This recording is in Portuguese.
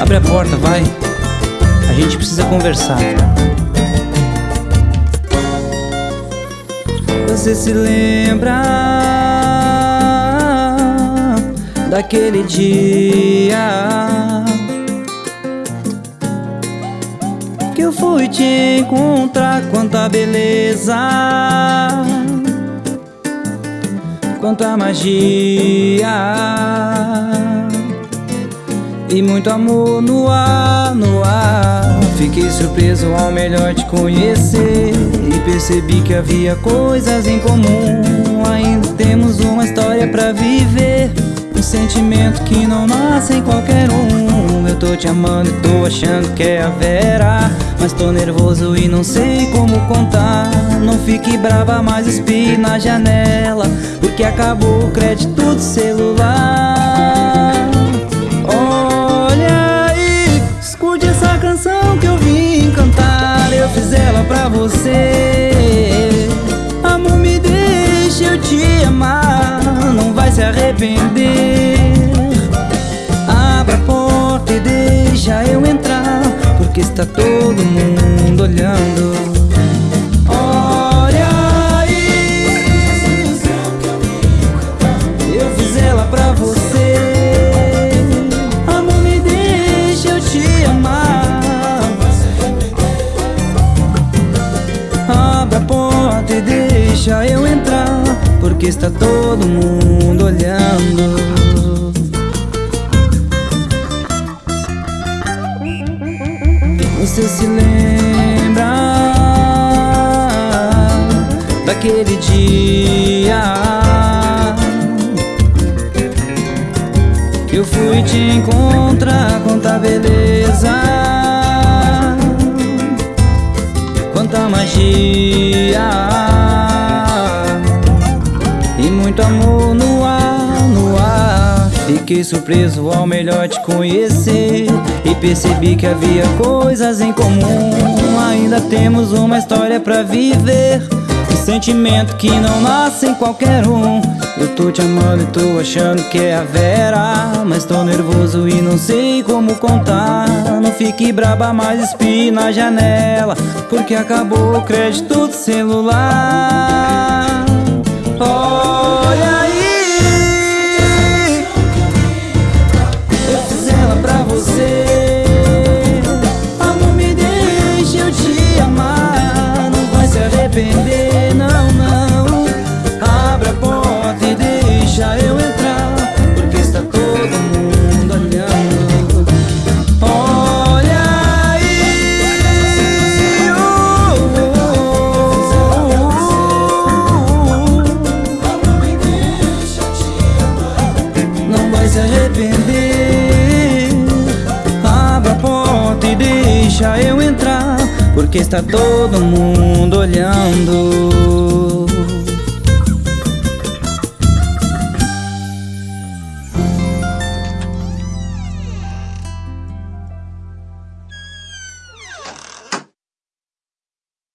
Abre a porta, vai. A gente precisa conversar. Você se lembra daquele dia que eu fui te encontrar? Quanta beleza, quanta magia e muito amor no ar, no ar. Fiquei surpreso ao melhor te conhecer. E percebi que havia coisas em comum. Ainda temos uma história pra viver. Um sentimento que não nasce em qualquer um. Eu tô te amando e tô achando que é a Vera. Mas tô nervoso e não sei como contar. Não fique brava, mas espie na janela. Porque acabou o crédito do celular você. Amor, me deixa eu te amar Não vai se arrepender. Abra a porta e deixa eu entrar Porque está todo mundo olhando deixa eu entrar Porque está todo mundo olhando. Você se lembra Daquele dia Que eu fui te encontrar Quanta beleza Quanta magia muito amor no ar, no ar. Fiquei surpreso ao melhor te conhecer. E percebi que havia coisas em comum. Ainda temos uma história pra viver. Um sentimento que não nasce em qualquer um. Eu tô te amando e tô achando que é a Vera. Mas tô nervoso e não sei como contar. Não fique braba, mas espie na janela. Porque acabou o crédito do celular deixa eu entrar Porque está todo mundo olhando